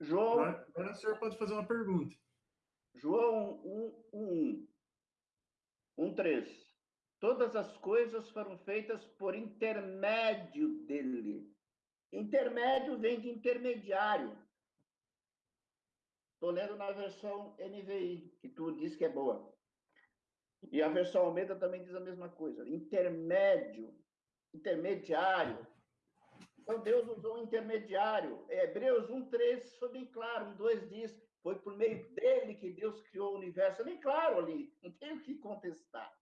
João. Agora o senhor pode fazer uma pergunta. João 1, 1, 1, 3. Todas as coisas foram feitas por intermédio dele. Intermédio vem de intermediário. Estou lendo na versão NVI, que tu diz que é boa. E a versão Almeida também diz a mesma coisa. Intermédio, intermediário. Então Deus usou um intermediário. Hebreus 1,3 foi bem claro. 1,2 diz: foi por meio dele que Deus criou o universo. É bem claro ali, não tem o que contestar.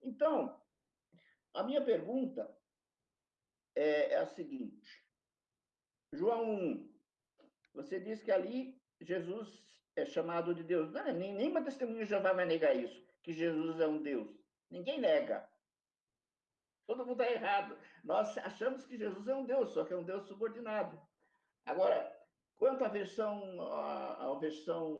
Então, a minha pergunta é, é a seguinte: João 1, você diz que ali Jesus é chamado de Deus. Não, nenhuma testemunha já vai negar isso, que Jesus é um Deus. Ninguém nega. Todo mundo está errado. Nós achamos que Jesus é um Deus, só que é um Deus subordinado. Agora, quanto à versão, à, à versão,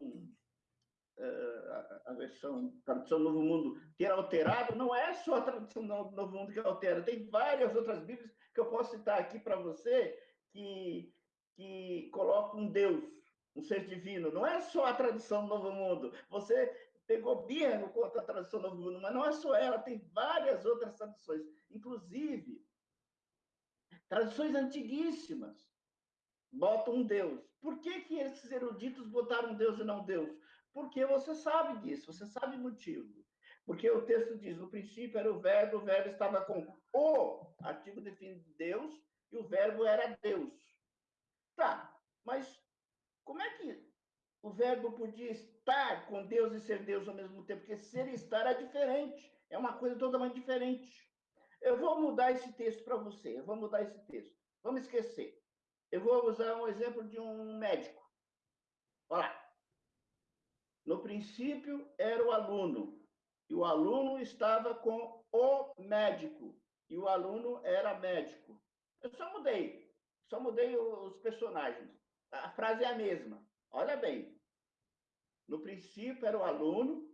eh, a, a versão tradução Novo Mundo ter alterado, não é só a tradução Novo Mundo que altera. Tem várias outras Bíblias que eu posso citar aqui para você que que colocam um Deus, um ser divino. Não é só a tradução Novo Mundo. Você pegou birra contra a tradução Novo Mundo, mas não é só ela, tem várias outras traduções. Inclusive, traduções antiguíssimas botam um Deus. Por que, que esses eruditos botaram Deus e não Deus? Porque você sabe disso, você sabe o motivo. Porque o texto diz: no princípio era o verbo, o verbo estava com o artigo definido de Deus, e o verbo era Deus. Tá, mas o verbo podia estar com Deus e ser Deus ao mesmo tempo? Porque ser e estar é diferente, é uma coisa totalmente diferente. Eu vou mudar esse texto para você, eu vou mudar esse texto. Vamos esquecer. Eu vou usar um exemplo de um médico. Olha lá. No princípio era o aluno, e o aluno estava com o médico, e o aluno era médico. Eu só mudei, só mudei os personagens. A frase é a mesma. Olha bem. No princípio era o aluno,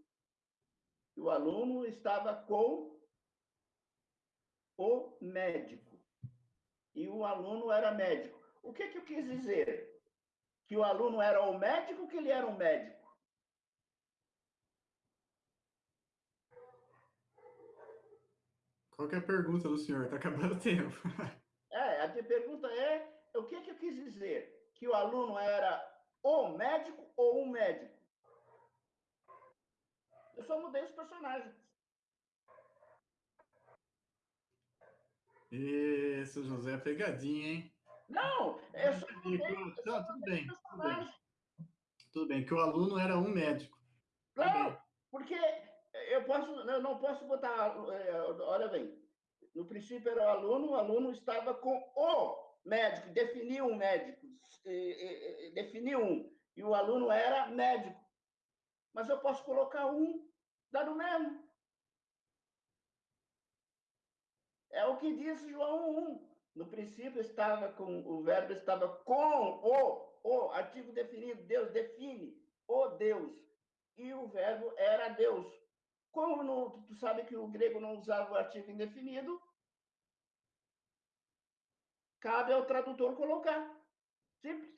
e o aluno estava com o médico. E o aluno era médico. O que, que eu quis dizer? Que o aluno era o médico ou que ele era um médico? Qual é a pergunta do senhor? Está acabando o tempo. é, a pergunta é, o que, que eu quis dizer? Que o aluno era o médico ou um médico? Eu só mudei os personagens. Isso, José, é pegadinha, hein? Não, eu só mudei, Não, tudo bem, tudo bem. Tudo bem, que o aluno era um médico. Não, porque eu posso, eu não posso botar, é, olha bem, no princípio era o aluno, o aluno estava com o médico, definiu um médico, definiu um, e o aluno era médico. Mas eu posso colocar um, dá no mesmo. É o que diz João 1. No princípio estava com, o verbo estava com o, o, artigo definido, Deus define o Deus. E o verbo era Deus. Como no, tu sabe que o grego não usava o artigo indefinido, cabe ao tradutor colocar. Simples.